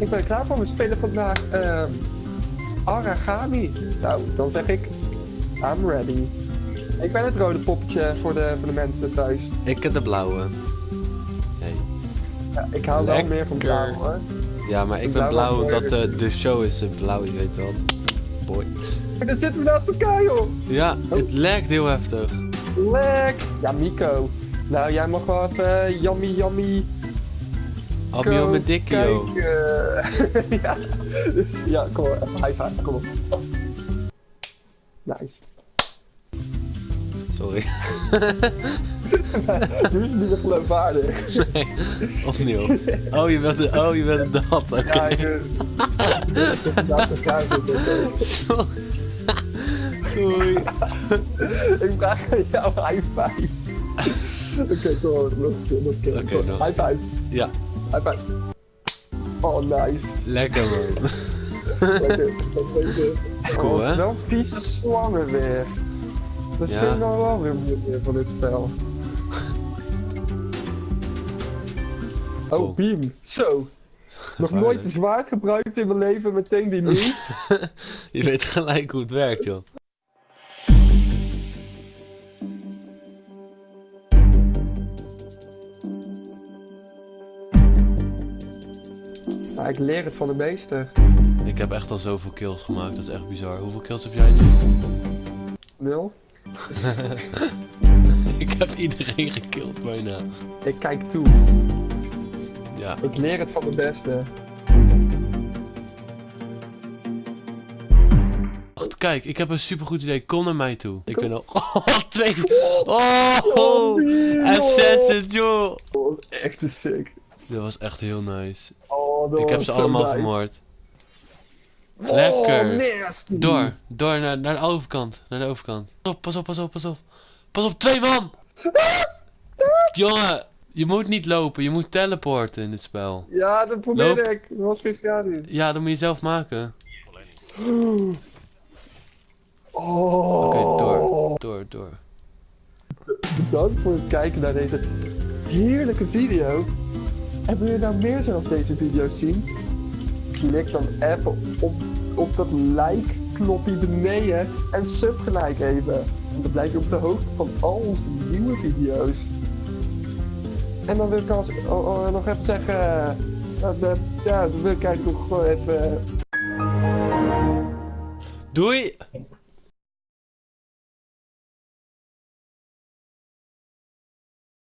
Ik ben er klaar voor. We spelen vandaag ehm Aragami. Nou, dan zeg ik, I'm ready. Ik ben het rode poppetje voor de, voor de mensen thuis. Ik heb de blauwe. Hey. Ja, ik hou wel meer van blauw hoor. Ja, maar ik ben blauw omdat eh, de show is eh, blauw, je weet wel. Boy. En dan zitten we naast elkaar joh. Ja, het lijkt heel heftig. Lek. Ja, Mico. Nou, jij mag wel even yummy yummy Abio met Dikkio. kijken. ja. ja, kom maar, even high five, kom op. Nice. Sorry. nu is niet meer geloofwaardig. nee, opnieuw. Oh, je bent de, oh, je bent dat. Oké. Ja, oké. Sorry. Ik vraag aan jou high five. Oké, kom op, nog een keer, nog een keer. Kom, nog. High five, Ja, high five. Oh, nice. lekker man. Lekker. Cool, Oh, hè? Wel vieze slangen weer. Dat Ja. vind ik nou wel weer moeilijk van dit spel. Oh, beam. Zo. Nog nooit een zwaard gebruikt in mijn leven, meteen die nieuws. Je weet gelijk hoe het werkt, joh. Maar ik leer het van de meester. Ik heb echt al zoveel kills gemaakt, dat is echt bizar. Hoeveel kills heb jij nu? Nul. Ik heb iedereen gekilld bijna. Ik kijk toe. Ja, Ik leer het van de beste. Kijk, ik heb een supergoed idee. Kom naar mij toe. Ik ben al... Oh, twee... Oh! Oh, joh. Assassin, joh! Dat was echt te sick. Dat was echt heel nice. Oh, dat Ik heb ze allemaal nice. vermoord. Oh, Lekker. Door, door naar, naar de overkant. Naar de overkant. Pas op, pas op, pas op, pas op. Pas op, twee man! Jongen, je moet niet lopen, je moet teleporten in dit spel. Ja, dat probeer Loop. ik. Er was geen schade. Ja, dat moet je zelf maken. Oh. Oké, door, door, door. Bedankt voor het kijken naar deze heerlijke video. En wil je nou meer zoals deze video's zien? Klik dan even op, op dat like knopje beneden en sub gelijk even. En dan blijf je op de hoogte van al onze nieuwe video's. En dan wil ik als, oh, oh, nog even zeggen, eh, dat, ja, dan wil ik eigenlijk nog gewoon even Doei!